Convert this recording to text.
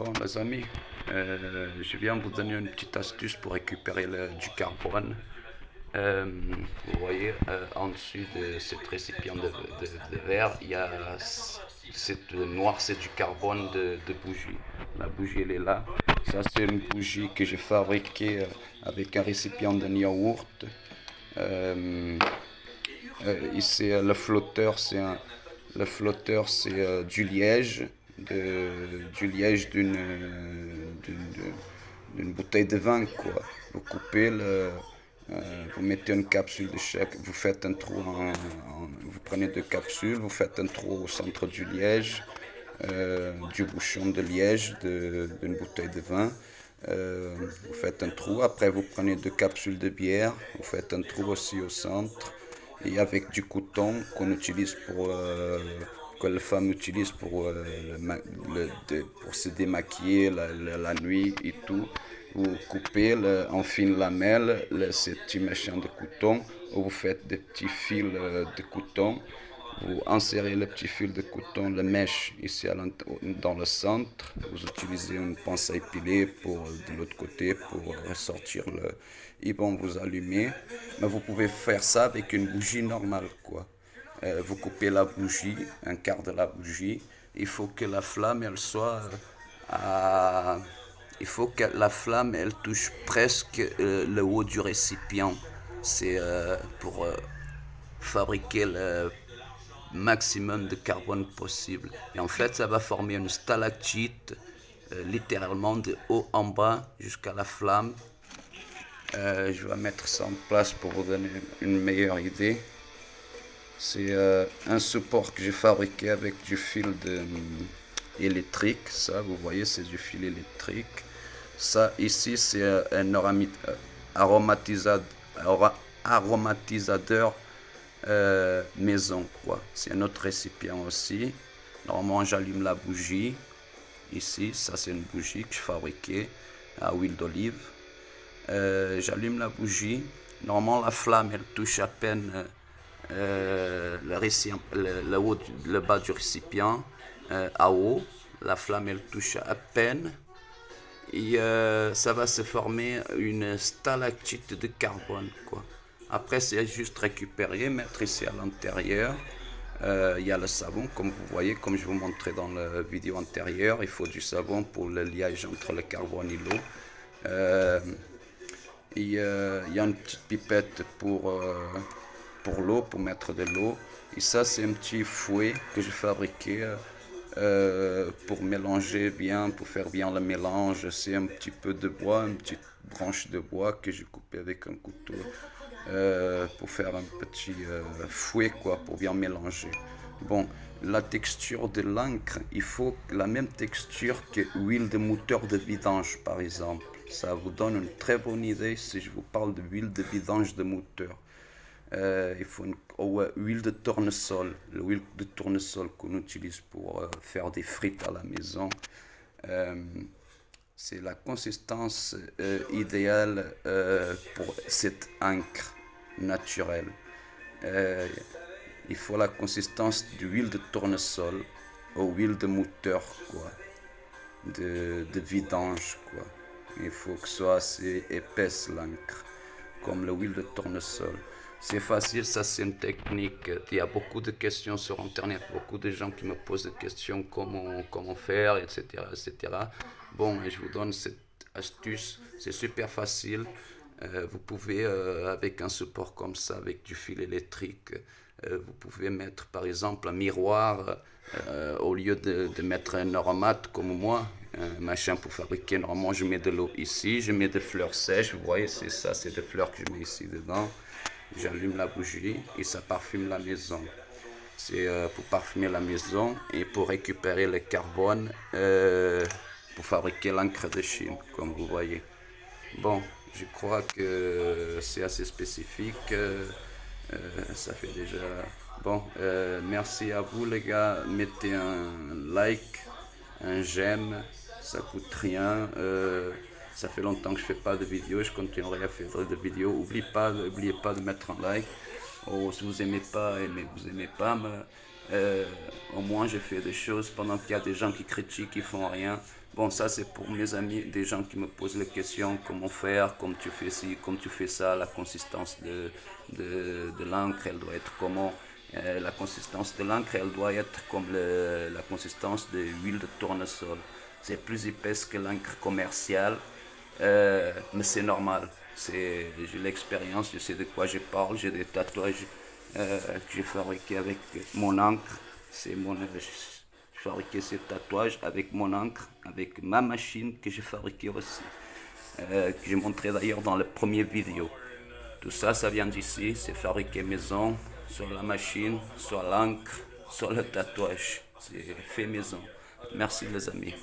Bon les amis, euh, je viens vous donner une petite astuce pour récupérer du carbone. Euh, vous voyez, euh, en dessus de cet récipient de, verre, il y a cette noir, c'est du carbone de, bougie. La bougie, elle est là. Ça, c'est une bougie que j'ai fabriquée avec un récipient de yaourt. ici, le flotteur, c'est le flotteur, c'est du liège du liège d'une bouteille de vin quoi. Vous coupez le, euh, vous mettez une capsule de chaque, vous faites un trou, vous prenez deux capsules, vous faites un trou au centre du liège, euh, du bouchon de liège d'une bouteille de vin. Euh, vous faites un trou, après vous prenez deux capsules de bière, vous faites un trou aussi au centre, et avec du coton qu'on utilise pour que les femmes utilisent pour, euh, le, pour se démaquiller la, nuit et tout. Vous coupez en fine lamelle ce petit machin de coton, ou vous faites des petits fils euh, de coton. Vous insérez le petit fil de coton, le mèche ici dans le centre. Vous utilisez une pince à épiler pour, de l'autre côté pour ressortir le... Et bon, vous allumez. Mais vous pouvez faire ça avec une bougie normale, quoi. Euh, vous coupez la bougie, un quart de la bougie. Il faut que la flamme, elle soit à... Il faut que la flamme, elle touche presque euh, le haut du récipient. C'est euh, pour fabriquer le maximum de carbone possible. Et en fait, ça va former une stalactite, littéralement de haut en bas jusqu'à la flamme. je vais mettre ça en place pour vous donner une meilleure idée. C'est euh, un support que j'ai fabriqué avec du fil euh, électrique. Ça, vous voyez, c'est du fil électrique. Ça, ici, c'est euh, un aromatisateur, aromatisateur maison. C'est un autre récipient aussi. Normalement, j'allume la bougie. Ici, ça, c'est une bougie que j'ai fabriquée à huile d'olive. j'allume la bougie. Normalement, la flamme, elle touche à peine euh, le, haut, le, bas du récipient euh, à haut. La flamme, elle touche à peine. Et euh, ça va se former une stalactite de carbone. Quoi. Après, c'est juste récupérer, mettre ici à l'intérieur. Il y a le savon, comme vous voyez, comme je vous montrais dans la vidéo antérieure. Il faut du savon pour le liage entre le carbone et l'eau. il y a une petite pipette pour pour l'eau, pour mettre de l'eau. Et ça, c'est un petit fouet que j'ai fabriqué euh, pour mélanger bien, pour faire bien le mélange. C'est un petit peu de bois, une petite branche de bois que j'ai coupé avec un couteau euh, pour faire un petit euh, fouet, quoi, pour bien mélanger. Bon, la texture de l'encre, il faut la même texture que l'huile de moteur de vidange, par exemple. Ça vous donne une très bonne idée si je vous parle de de vidange de moteur. Euh, il faut une huile de tournesol, l'huile de tournesol qu'on utilise pour euh, faire des frites à la maison. Euh, c'est la consistance idéale pour cette encre naturelle. il faut la consistance d'huile de tournesol ou huile de moteur, quoi, de, de vidange. Quoi. Il faut que ce soit assez épaisse l'encre, comme l'huile de tournesol. C'est facile, ça c'est une technique. Il y a beaucoup de questions sur Internet, beaucoup de gens qui me posent des questions comment, comment faire, etc., etc. Bon, je vous donne cette astuce, c'est super facile. Euh, vous pouvez, euh, avec un support comme ça, avec du fil électrique, euh, vous pouvez mettre par exemple un miroir au lieu de, de, mettre un aromate comme moi, un machin pour fabriquer. Normalement, je mets de l'eau ici, je mets des fleurs sèches. Vous voyez, c'est ça, c'est des fleurs que je mets ici dedans j'allume la bougie et ça parfume la maison. C'est euh, pour parfumer la maison et pour récupérer le carbone euh, pour fabriquer l'encre de Chine, comme vous voyez. Bon, je crois que c'est assez spécifique. Euh, ça fait déjà... Bon, merci à vous les gars. Mettez un like, un j'aime, ça coûte rien. Ça fait longtemps que je fais pas de vidéos, je continuerai à faire des vidéos. N'oubliez pas, pas de mettre un like. Oh, si vous aimez pas, aimez, vous aimez pas, mais Euh, au moins, je fais des choses pendant qu'il y a des gens qui critiquent, qui font rien. Bon, ça, c'est pour mes amis, des gens qui me posent les questions comment faire, comme tu fais ci, comme tu fais ça, la consistance de, de, de l'encre, elle doit être comment? Euh, la consistance de l'encre, elle doit être comme le, la consistance de l'huile de tournesol. C'est plus épaisse que l'encre commerciale, euh, mais c'est normal. J'ai l'expérience, je sais de quoi je parle, j'ai des tatouages euh, que j'ai fabriqués avec mon encre. Mon, j'ai fabriqué ces tatouages avec mon encre, avec ma machine que j'ai fabriquée aussi, euh, que j'ai montré d'ailleurs dans le premier vidéo. Tout ça, ça vient d'ici, c'est fabriqué maison, sur la machine, sur l'encre, sur le tatouage. C'est fait maison. Merci les amis.